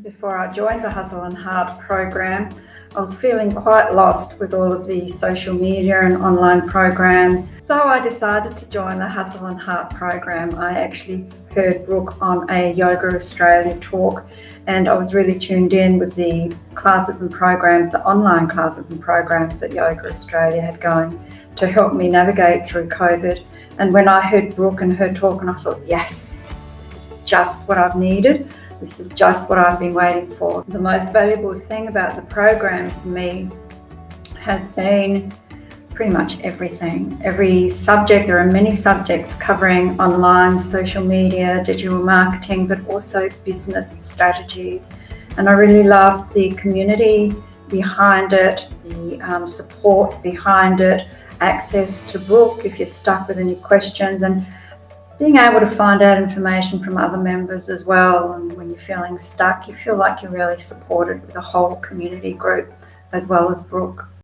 Before I joined the Hustle and Heart program, I was feeling quite lost with all of the social media and online programs. So I decided to join the Hustle and Heart program. I actually heard Brooke on a Yoga Australia talk and I was really tuned in with the classes and programs, the online classes and programs that Yoga Australia had going to help me navigate through COVID. And when I heard Brooke and her talk and I thought, yes, this is just what I've needed. This is just what I've been waiting for. The most valuable thing about the program for me has been pretty much everything. Every subject, there are many subjects covering online, social media, digital marketing, but also business strategies. And I really loved the community behind it, the um, support behind it, access to Brooke if you're stuck with any questions. and being able to find out information from other members as well and when you're feeling stuck you feel like you're really supported with a whole community group as well as Brooke.